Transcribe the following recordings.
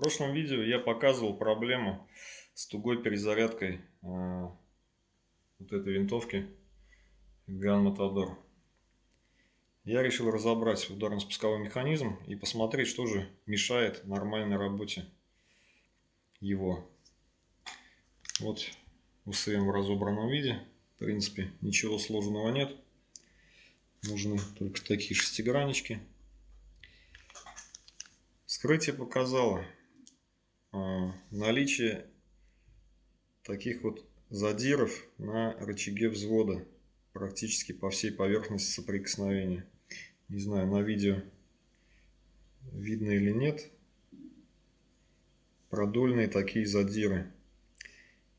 В прошлом видео я показывал проблему с тугой перезарядкой э, вот этой винтовки Gun Matador. Я решил разобрать ударно-спусковой механизм и посмотреть, что же мешает нормальной работе его. Вот УСМ в разобранном виде. В принципе, ничего сложного нет. Нужны только такие шестиграннички. Вскрытие показало наличие таких вот задиров на рычаге взвода практически по всей поверхности соприкосновения. Не знаю, на видео видно или нет. Продольные такие задиры.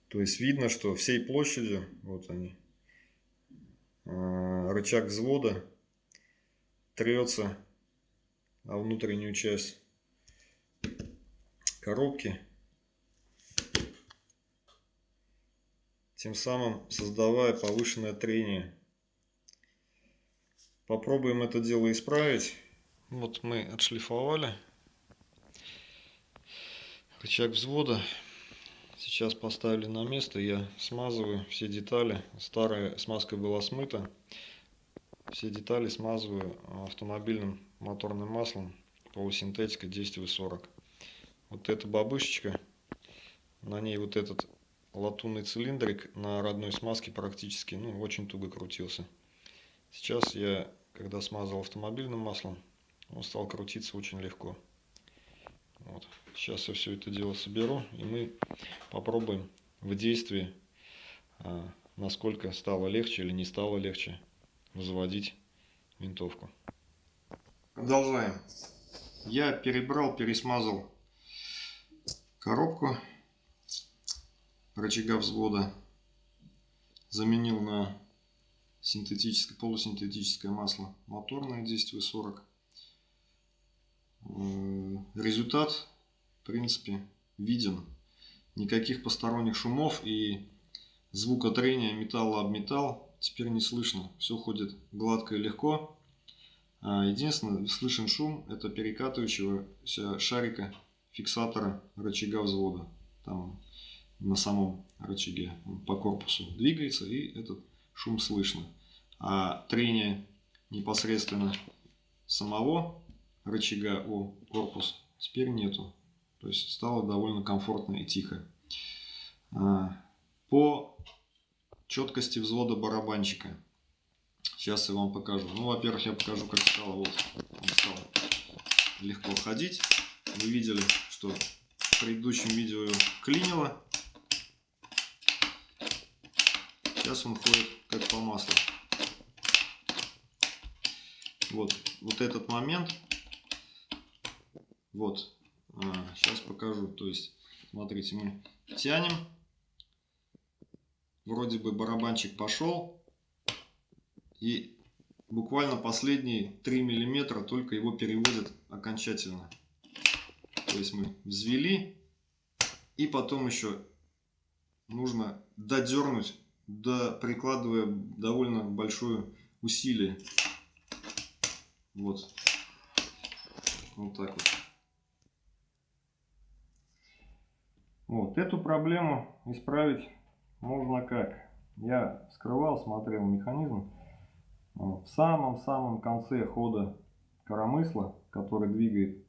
То есть видно, что всей площадью, вот они, э, рычаг взвода трется о внутреннюю часть коробки, тем самым создавая повышенное трение. Попробуем это дело исправить. Вот мы отшлифовали рычаг взвода. Сейчас поставили на место, я смазываю все детали. Старая смазка была смыта. Все детали смазываю автомобильным моторным маслом полусинтетика 10В40 вот эта бабушечка, на ней вот этот латунный цилиндрик на родной смазке практически, ну, очень туго крутился. Сейчас я, когда смазал автомобильным маслом, он стал крутиться очень легко. Вот. Сейчас я все это дело соберу, и мы попробуем в действии, а, насколько стало легче или не стало легче заводить винтовку. Продолжаем. Я перебрал, пересмазал коробку рычага взвода заменил на синтетическое, полусинтетическое масло моторное 10В40. Э, результат, в принципе, виден. Никаких посторонних шумов и звука трения металла об металл теперь не слышно. Все ходит гладко и легко. А единственное, слышен шум, это перекатывающегося шарика фиксатора рычага взвода. Там на самом рычаге по корпусу двигается и этот шум слышно. А трение непосредственно самого рычага о корпус теперь нету. То есть стало довольно комфортно и тихо. А, по четкости взвода барабанчика. Сейчас я вам покажу. Ну, во-первых, я покажу, как стало. Вот, он стал легко ходить. Вы видели, что в предыдущем видео клинило. Сейчас он ходит как по маслу. Вот, вот этот момент. Вот, а, сейчас покажу. То есть, смотрите, мы тянем. Вроде бы барабанчик пошел. И буквально последние 3 миллиметра только его переводят окончательно. То есть мы взвели и потом еще нужно додернуть, да, прикладывая довольно большое усилие. Вот. Вот так вот. Вот эту проблему исправить можно как? Я скрывал, смотрел механизм. В самом-самом конце хода коромысла, который двигает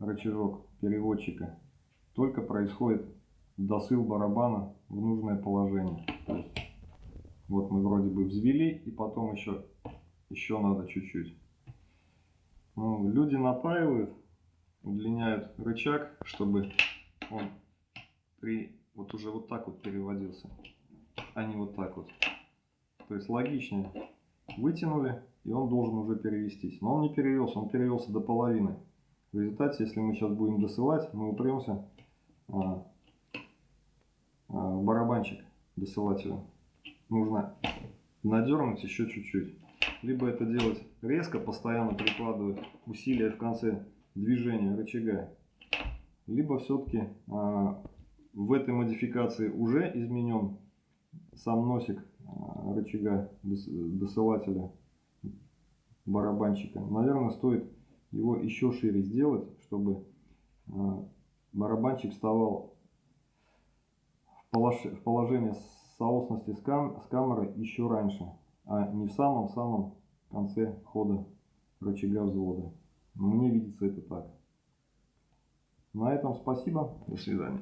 рычажок переводчика, только происходит досыл барабана в нужное положение. Вот мы вроде бы взвели, и потом еще, еще надо чуть-чуть. Ну, люди напаивают, удлиняют рычаг, чтобы он при вот уже вот так вот переводился, а не вот так вот. То есть логичнее. Вытянули, и он должен уже перевестись. Но он не перевелся, он перевелся до половины. В результате, если мы сейчас будем досылать, мы упремся а, а, в барабанчик досылателя. Нужно надернуть еще чуть-чуть. Либо это делать резко, постоянно прикладывая усилия в конце движения рычага. Либо все-таки а, в этой модификации уже изменен сам носик рычага досылателя барабанчика. Наверное, стоит его еще шире сделать, чтобы э, барабанщик вставал в полож- в положение соосности с, кам- с камерой еще раньше, а не в самом-самом конце хода рычага взвода. Мне видится это так. На этом спасибо. До свидания.